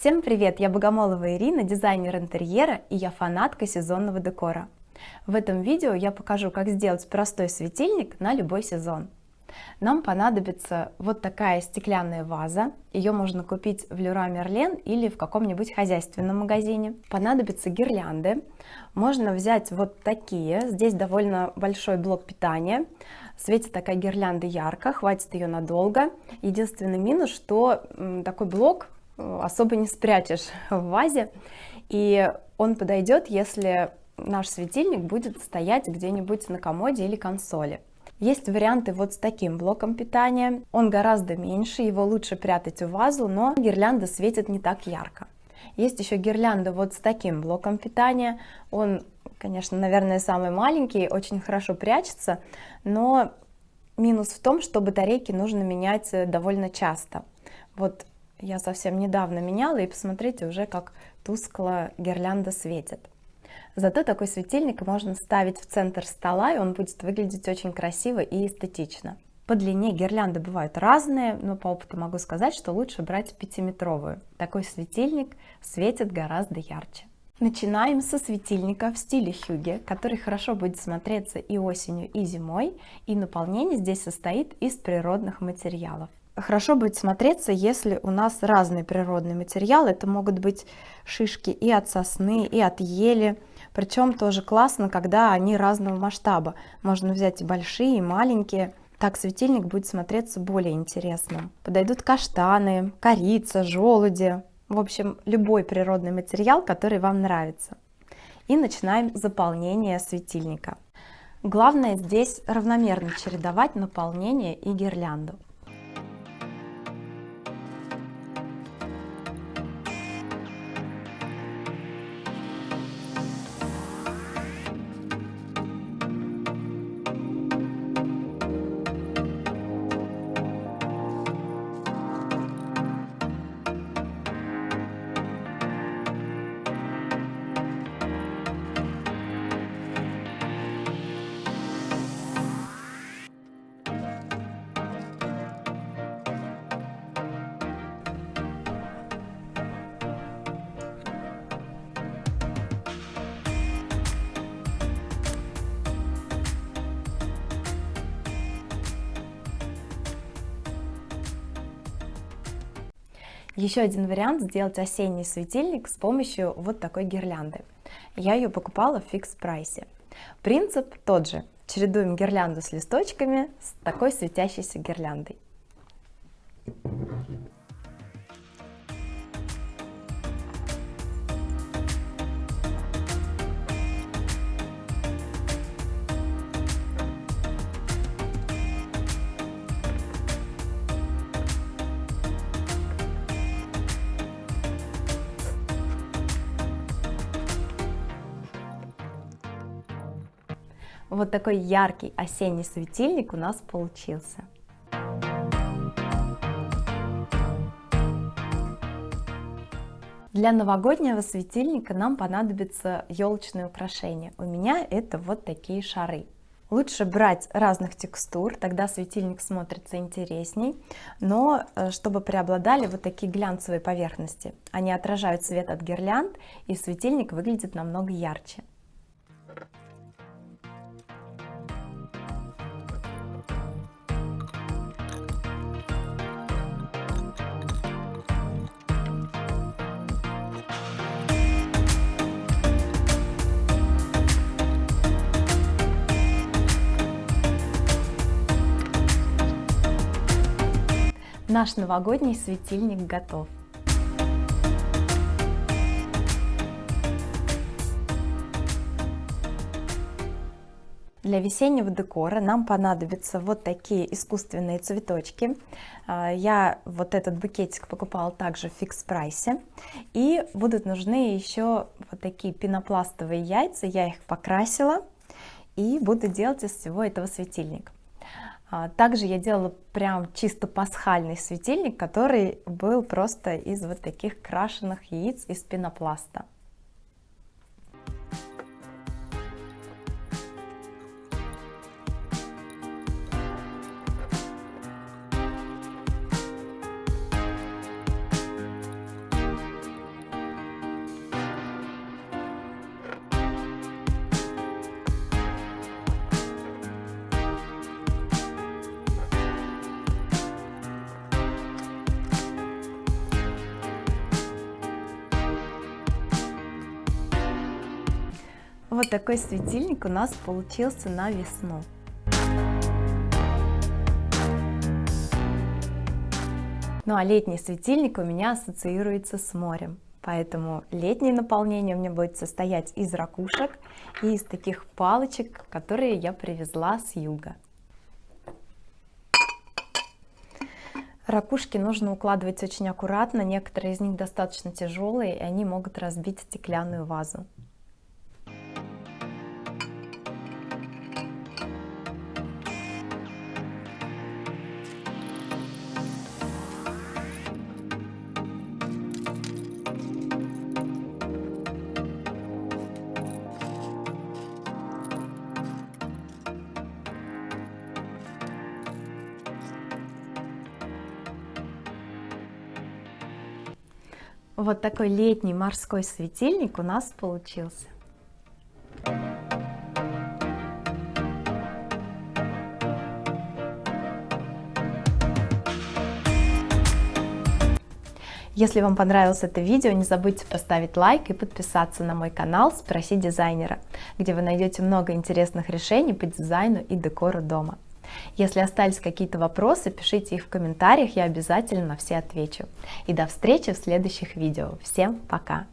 Всем привет! Я Богомолова Ирина, дизайнер интерьера и я фанатка сезонного декора. В этом видео я покажу, как сделать простой светильник на любой сезон. Нам понадобится вот такая стеклянная ваза. Ее можно купить в Леруа Мерлен или в каком-нибудь хозяйственном магазине. Понадобятся гирлянды. Можно взять вот такие. Здесь довольно большой блок питания. Светит такая гирлянда ярко, хватит ее надолго. Единственный минус, что такой блок особо не спрячешь в вазе. И он подойдет, если наш светильник будет стоять где-нибудь на комоде или консоли. Есть варианты вот с таким блоком питания. Он гораздо меньше, его лучше прятать в вазу, но гирлянда светит не так ярко. Есть еще гирлянда вот с таким блоком питания. Он, конечно, наверное, самый маленький, очень хорошо прячется, но минус в том, что батарейки нужно менять э, довольно часто. Вот я совсем недавно меняла, и посмотрите уже, как тускло гирлянда светит. Зато такой светильник можно ставить в центр стола, и он будет выглядеть очень красиво и эстетично. По длине гирлянды бывают разные, но по опыту могу сказать, что лучше брать пятиметровую. Такой светильник светит гораздо ярче. Начинаем со светильника в стиле хюге, который хорошо будет смотреться и осенью, и зимой, и наполнение здесь состоит из природных материалов хорошо будет смотреться, если у нас разные природные материалы. Это могут быть шишки и от сосны, и от ели. Причем тоже классно, когда они разного масштаба. Можно взять и большие, и маленькие. Так светильник будет смотреться более интересным. Подойдут каштаны, корица, желуди. В общем, любой природный материал, который вам нравится. И начинаем заполнение светильника. Главное здесь равномерно чередовать наполнение и гирлянду. Еще один вариант сделать осенний светильник с помощью вот такой гирлянды. Я ее покупала в фикс прайсе. Принцип тот же. Чередуем гирлянду с листочками с такой светящейся гирляндой. Вот такой яркий осенний светильник у нас получился. Для новогоднего светильника нам понадобится елочное украшение. У меня это вот такие шары. Лучше брать разных текстур, тогда светильник смотрится интересней, но э, чтобы преобладали вот такие глянцевые поверхности. Они отражают свет от гирлянд, и светильник выглядит намного ярче. Наш новогодний светильник готов. Для весеннего декора нам понадобятся вот такие искусственные цветочки. А, я вот этот букетик покупала также в фикс прайсе. И будут нужны еще вот такие пенопластовые яйца. Я их покрасила и буду делать из всего этого светильник. А, также я делала прям чисто пасхальный светильник, который был просто из вот таких крашеных яиц из пенопласта. Вот такой светильник у нас получился на весну. Ну а летний светильник у меня ассоциируется с морем. Поэтому летнее наполнение у меня будет состоять из ракушек и из таких палочек, которые я привезла с юга. Ракушки нужно укладывать очень аккуратно, некоторые из них достаточно тяжелые, и они могут разбить стеклянную вазу. Вот такой летний морской светильник у нас получился. Если вам понравилось это видео, не забудьте поставить лайк и подписаться на мой канал «Спроси дизайнера», где вы найдете много интересных решений по дизайну и декору дома. Если остались какие-то вопросы, пишите их в комментариях, я обязательно на все отвечу. И до встречи в следующих видео. Всем пока!